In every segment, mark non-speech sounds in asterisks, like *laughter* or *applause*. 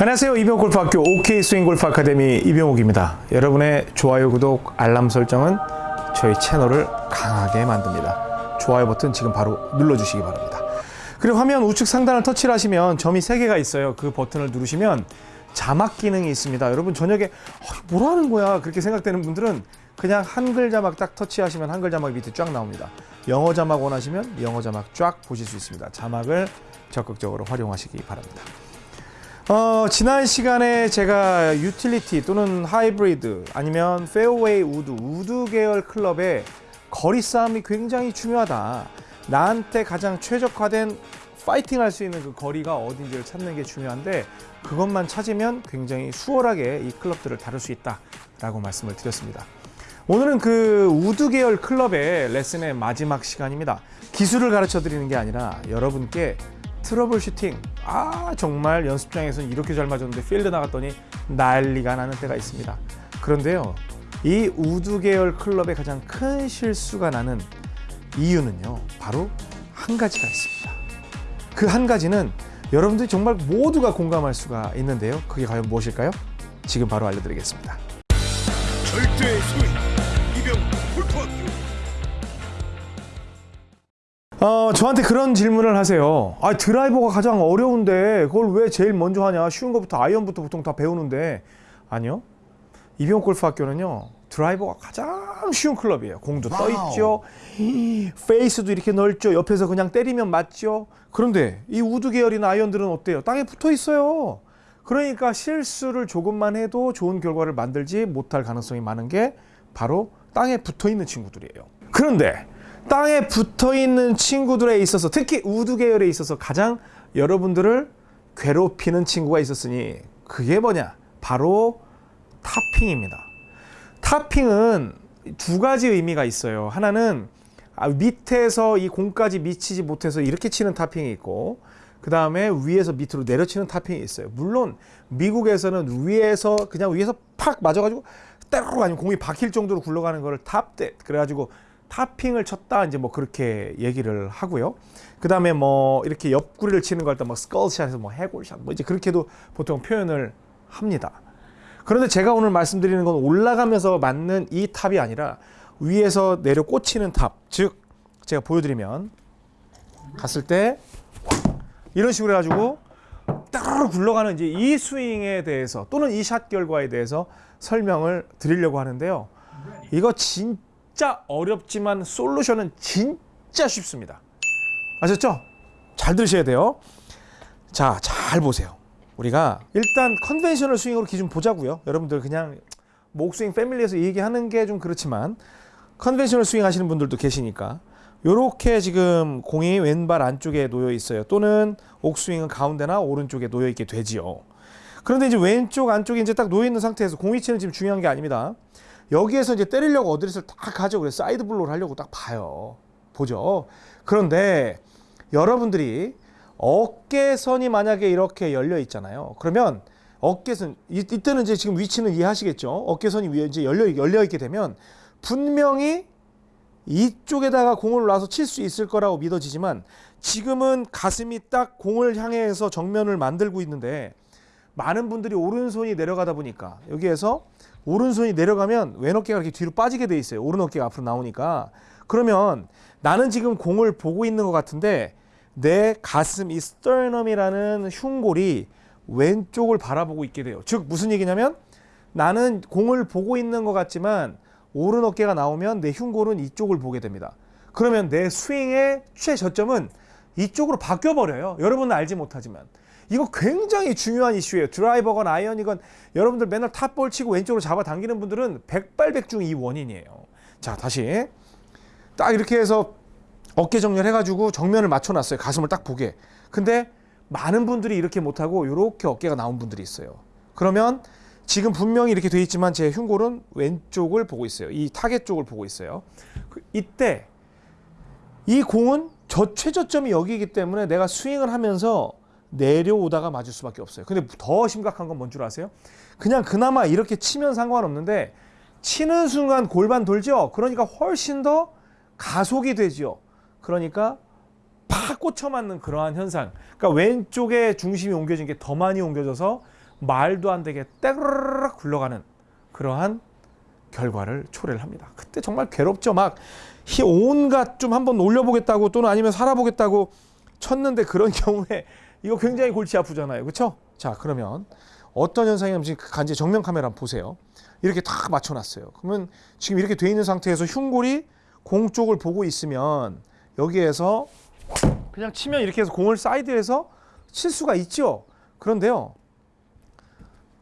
안녕하세요. 이병골프학교 OK 스윙골프 아카데미 이병욱입니다. 여러분의 좋아요, 구독, 알람 설정은 저희 채널을 강하게 만듭니다. 좋아요 버튼 지금 바로 눌러주시기 바랍니다. 그리고 화면 우측 상단을 터치를 하시면 점이 3개가 있어요. 그 버튼을 누르시면 자막 기능이 있습니다. 여러분 저녁에 어, 뭘 하는 거야 그렇게 생각되는 분들은 그냥 한글 자막 딱 터치하시면 한글 자막 밑에 쫙 나옵니다. 영어 자막 원하시면 영어 자막 쫙 보실 수 있습니다. 자막을 적극적으로 활용하시기 바랍니다. 어, 지난 시간에 제가 유틸리티 또는 하이브리드 아니면 페어웨이 우드, 우드 계열 클럽의 거리 싸움이 굉장히 중요하다. 나한테 가장 최적화된 파이팅 할 수 있는 그 거리가 어딘지를 찾는 게 중요한데 그것만 찾으면 굉장히 수월하게 이 클럽들을 다룰 수 있다 라고 말씀을 드렸습니다. 오늘은 그 우드 계열 클럽의 레슨의 마지막 시간입니다. 기술을 가르쳐 드리는 게 아니라 여러분께 trouble shooting. 아 정말 연습장에서는 이렇게 잘 맞았는데 필드 나갔더니 난리가 나는 때가 있습니다. 그런데요 이 우드 계열 클럽의 가장 큰 실수가 나는 이유는요 바로 한 가지가 있습니다. 그 한 가지는 여러분들이 정말 모두가 공감할 수가 있는데요. 그게 과연 무엇일까요? 지금 바로 알려드리겠습니다. 절대 어, 저한테 그런 질문을 하세요. 아, 드라이버가 가장 어려운데 그걸 왜 제일 먼저 하냐? 쉬운 것부터 아이언부터 보통 다 배우는데 아니요. 이병옥 골프 학교는요. 드라이버가 가장 쉬운 클럽이에요. 공도 떠 있죠. 페이스도 이렇게 넓죠. 옆에서 그냥 때리면 맞죠. 그런데 이 우드 계열이나 아이언들은 어때요? 땅에 붙어 있어요. 그러니까 실수를 조금만 해도 좋은 결과를 만들지 못할 가능성이 많은 게 바로 땅에 붙어 있는 친구들이에요. 그런데 땅에 붙어 있는 친구들에 있어서 특히 우드 계열에 있어서 가장 여러분들을 괴롭히는 친구가 있었으니 그게 뭐냐? 바로 topping입니다. topping은 두 가지 의미가 있어요. 하나는 아, 밑에서 이 공까지 미치지 못해서 이렇게 치는 topping이 있고 그 다음에 위에서 밑으로 내려치는 타핑이 있어요. 물론 미국에서는 위에서 그냥 위에서 팍 맞아가지고 때로 아니면 공이 박힐 정도로 굴러가는 거를 topped it 그래가지고 topping을 쳤다 이제 뭐 그렇게 얘기를 하고요. 그 다음에 뭐 이렇게 옆구리를 치는 거할때뭐 skull shot에서 뭐 해골샷 뭐 이제 그렇게도 보통 표현을 합니다. 그런데 제가 오늘 말씀드리는 건 올라가면서 맞는 이 top이 아니라 위에서 내려 꽂히는 top. 즉 제가 보여드리면 갔을 때 이런 식으로 해가지고 따로 굴러가는 이제 이 스윙에 대해서 또는 이 샷 결과에 대해서 설명을 드리려고 하는데요. 이거 진 짜 어렵지만 솔루션은 진짜 쉽습니다. 아셨죠? 잘 들으셔야 돼요. 자, 잘 보세요. 우리가 일단 conventional 스윙으로 기준 보자고요. 여러분들 그냥 옥스윙 패밀리에서 얘기하는 게 좀 그렇지만 conventional 스윙 하시는 분들도 계시니까 요렇게 지금 공이 왼발 안쪽에 놓여 있어요. 또는 옥스윙은 가운데나 오른쪽에 놓여 있게 되지요. 그런데 이제 왼쪽 안쪽에 이제 딱 놓여 있는 상태에서 공 위치는 지금 중요한 게 아닙니다. 여기에서 이제 때리려고 어드레스를 딱 가죠. 그래서 side blow를 하려고 딱 봐요. 보죠. 그런데 여러분들이 어깨선이 만약에 이렇게 열려 있잖아요. 그러면 어깨선 이, 이때는 이제 지금 위치는 이해하시겠죠. 어깨선이 위에 이제 열려 열려 있게 되면 분명히 이쪽에다가 공을 놔서 칠 수 있을 거라고 믿어지지만 지금은 가슴이 딱 공을 향해서 정면을 만들고 있는데 많은 분들이 오른손이 내려가다 보니까 여기에서 오른손이 내려가면 왼 어깨가 이렇게 뒤로 빠지게 돼 있어요. 오른 어깨가 앞으로 나오니까 그러면 나는 지금 공을 보고 있는 것 같은데 내 가슴 이 스터넘이라는 흉골이 왼쪽을 바라보고 있게 돼요. 즉 무슨 얘기냐면 나는 공을 보고 있는 것 같지만 오른 어깨가 나오면 내 흉골은 이쪽을 보게 됩니다. 그러면 내 스윙의 최저점은 이쪽으로 바뀌어 버려요. 여러분은 알지 못하지만 이거 굉장히 중요한 이슈예요. 드라이버건 아이언이건 여러분들 맨날 탑볼 치고 왼쪽으로 잡아 당기는 분들은 백발백중 이 원인이에요. 자 다시 딱 이렇게 해서 어깨 정렬해가지고 정면을 맞춰놨어요. 가슴을 딱 보게. 근데 많은 분들이 이렇게 못하고 이렇게 어깨가 나온 분들이 있어요. 그러면 지금 분명히 이렇게 돼 있지만 제 흉골은 왼쪽을 보고 있어요. 이 타겟 쪽을 보고 있어요. 그 이때 이 공은 저 최저점이 여기이기 때문에 내가 스윙을 하면서 내려오다가 맞을 수밖에 없어요. 근데 더 심각한 건 뭔 줄 아세요? 그냥 그나마 이렇게 치면 상관없는데 치는 순간 골반 돌죠? 그러니까 훨씬 더 가속이 되지요. 그러니까 팍 꽂혀 맞는 그러한 현상. 그러니까 왼쪽에 중심이 옮겨진 게 더 많이 옮겨져서 말도 안 되게 떼그르륵 굴러가는 그러한 결과를 초래를 합니다. 그때 정말 괴롭죠. 막 히- 온갖 좀 한번 올려보겠다고 또는 아니면 살아보겠다고 쳤는데 그런 *laughs* 경우에 이거 굉장히 골치 아프잖아요. 그렇죠? 자 그러면 어떤 현상이 그 간지 정면 카메라 한번 보세요. 이렇게 다 맞춰놨어요. 그러면 지금 이렇게 돼 있는 상태에서 흉골이 공 쪽을 보고 있으면 여기에서 그냥 치면 이렇게 해서 공을 사이드에서 칠 수가 있죠. 그런데요.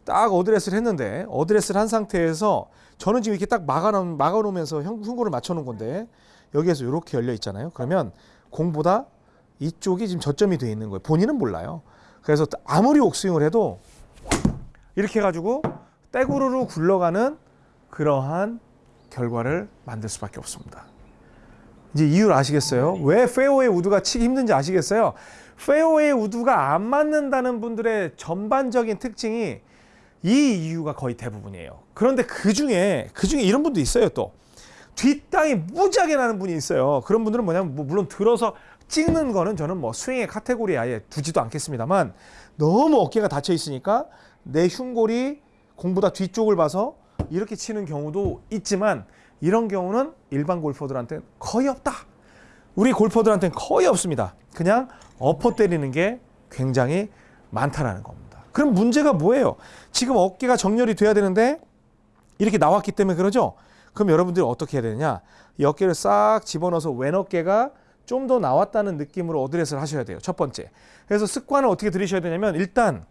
딱 어드레스를 했는데 어드레스를 한 상태에서 저는 지금 이렇게 딱 막아놓, 막아놓으면서 흉- 흉골을 맞춰놓은 건데 여기에서 이렇게 열려 있잖아요. 그러면 공보다 이쪽이 지금 저점이 돼 있는 거예요. 본인은 몰라요. 그래서 아무리 옥스윙을 해도 이렇게 해가지고 떼구르르 굴러가는 그러한 결과를 만들 수밖에 없습니다. 이제 이유를 아시겠어요? 왜 페어웨이 우드가 치기 힘든지 아시겠어요? 페어웨이 우드가 안 맞는다는 분들의 전반적인 특징이 이 이유가 거의 대부분이에요. 그런데 그 중에 그 중에 이런 분도 있어요. 또 뒷땅이 무지하게 나는 분이 있어요. 그런 분들은 뭐냐면 뭐 물론 들어서 찍는 거는 저는 뭐 스윙의 카테고리에 아예 두지도 않겠습니다만 너무 어깨가 닫혀 있으니까 내 흉골이 공보다 뒤쪽을 봐서 이렇게 치는 경우도 있지만 이런 경우는 일반 골퍼들한테는 거의 없다. 우리 골퍼들한테는 거의 없습니다. 그냥 엎어 때리는 게 굉장히 많다라는 겁니다. 그럼 문제가 뭐예요? 지금 어깨가 정렬이 돼야 되는데 이렇게 나왔기 때문에 그러죠? 그럼 여러분들이 어떻게 해야 되느냐? 이 어깨를 싹 집어넣어서 왼 어깨가 좀 더 나왔다는 느낌으로 어드레스를 하셔야 돼요. 첫 번째. 그래서 습관을 어떻게 들이셔야 되냐면 일단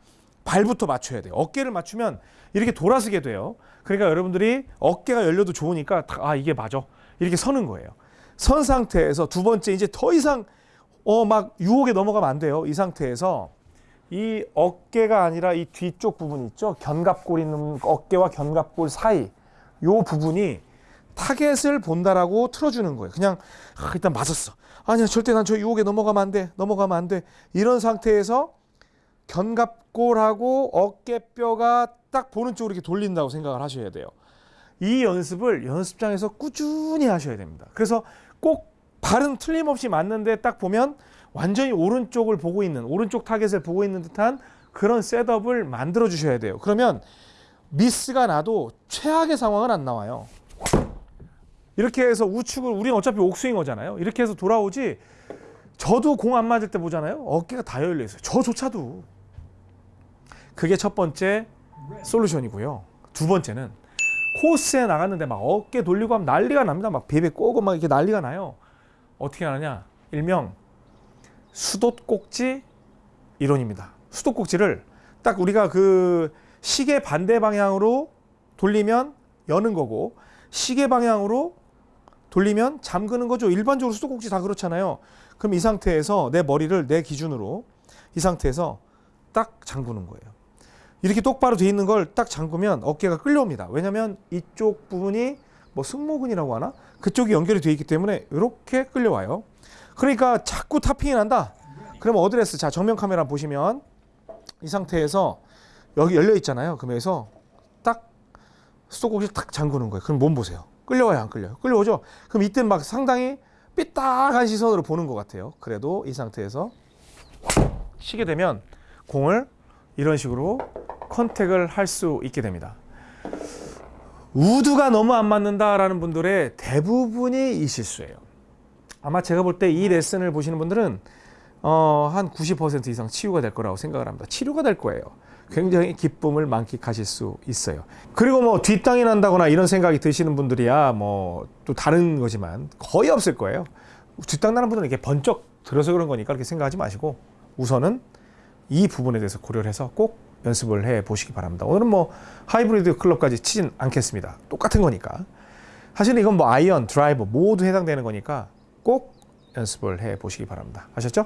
발부터 맞춰야 돼요. 어깨를 맞추면 이렇게 돌아서게 돼요. 그러니까 여러분들이 어깨가 열려도 좋으니까 다- 아 이게 맞아. 이렇게 서는 거예요. 선 상태에서 두 번째 이제 더 이상 어 막 유혹에 넘어가면 안 돼요. 이 상태에서 이 어깨가 아니라 이 뒤쪽 부분 있죠. 견갑골 있는 어깨와 견갑골 사이 요 부분이 타겟을 본다라고 틀어주는 거예요. 그냥 아, 일단 맞았어. 아니야 절대 난 저 유혹에 넘어가면 안 돼. 넘어가면 안 돼. 이런 상태에서 견갑골하고 어깨뼈가 딱 보는 쪽으로 이렇게 돌린다고 생각을 하셔야 돼요. 이 연습을 연습장에서 꾸준히 하셔야 됩니다. 그래서 꼭 발은 틀림없이 맞는데 딱 보면 완전히 오른쪽을 보고 있는 오른쪽 타겟을 보고 있는 듯한 그런 setup을 만들어 주셔야 돼요. 그러면 미스가 나도 최악의 상황은 안 나와요. 이렇게 해서 우측을 우리는 어차피 옥스윙어잖아요. 이렇게 해서 돌아오지. 저도 공 안 맞을 때 보잖아요. 어깨가 다 열려 있어요. 저조차도. 그게 첫 번째 솔루션이고요. 두 번째는 코스에 나갔는데 막 어깨 돌리고 하면 난리가 납니다. 막 베베 꼬고 막 이렇게 난리가 나요. 어떻게 하느냐? 일명 수도꼭지 이론입니다. 수도꼭지를 딱 우리가 그 시계 반대 방향으로 돌리면 여는 거고 시계 방향으로 돌리면 잠그는 거죠. 일반적으로 수도꼭지 다 그렇잖아요. 그럼 이 상태에서 내 머리를 내 기준으로 이 상태에서 딱 잠그는 거예요. 이렇게 똑바로 돼 있는 걸 딱 잠그면 어깨가 끌려옵니다. 왜냐하면 이쪽 부분이 뭐 승모근이라고 하나 그쪽이 연결이 돼 있기 때문에 이렇게 끌려와요. 그러니까 자꾸 topping이 난다. 그러면 어드레스 자 정면 카메라 보시면 이 상태에서 여기 열려 있잖아요. 그러면서 딱 수도꼭지 딱 잠그는 거예요. 그럼 몸 보세요. 끌려와요, 안 끌려요? 끌려오죠. 그럼 이때 막 상당히 삐딱한 시선으로 보는 것 같아요. 그래도 이 상태에서 치게 되면 공을 이런 식으로 contact을 할 수 있게 됩니다. 우드가 너무 안 맞는다라는 분들의 대부분이 이 실수예요. 아마 제가 볼 때 이 레슨을 보시는 분들은 어, 한 90% 이상 치유가 될 거라고 생각을 합니다. 치료가 될 거예요. 굉장히 기쁨을 만끽하실 수 있어요. 그리고 뭐 뒷땅이 난다거나 이런 생각이 드시는 분들이야 뭐 또 다른 거지만 거의 없을 거예요. 뒷땅 나는 분들은 이렇게 번쩍 들어서 그런 거니까 그렇게 생각하지 마시고 우선은 이 부분에 대해서 고려를 해서 꼭 연습을 해 보시기 바랍니다. 오늘은 뭐 하이브리드 클럽까지 치진 않겠습니다. 똑같은 거니까. 사실 이건 뭐 아이언, 드라이버 모두 해당되는 거니까 꼭 연습을 해 보시기 바랍니다. 아셨죠?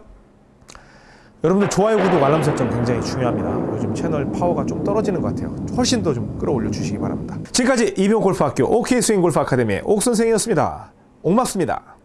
여러분들 좋아요, 구독, 알람 설정 굉장히 중요합니다. 요즘 채널 파워가 좀 떨어지는 것 같아요. 훨씬 더 좀 끌어올려 주시기 바랍니다. 지금까지 이병옥 골프학교 OK 스윙 골프 아카데미의 옥 선생이었습니다. 옥맞습니다.